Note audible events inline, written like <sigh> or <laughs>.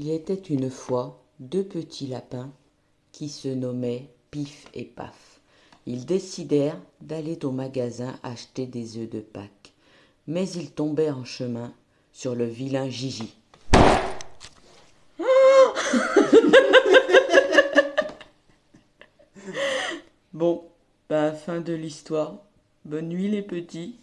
Il était une fois deux petits lapins qui se nommaient Pif et Paf. Ils décidèrent d'aller au magasin acheter des œufs de Pâques, mais ils tombèrent en chemin sur le vilain Gigi. <laughs> bon, bah fin de l'histoire. Bonne nuit les petits.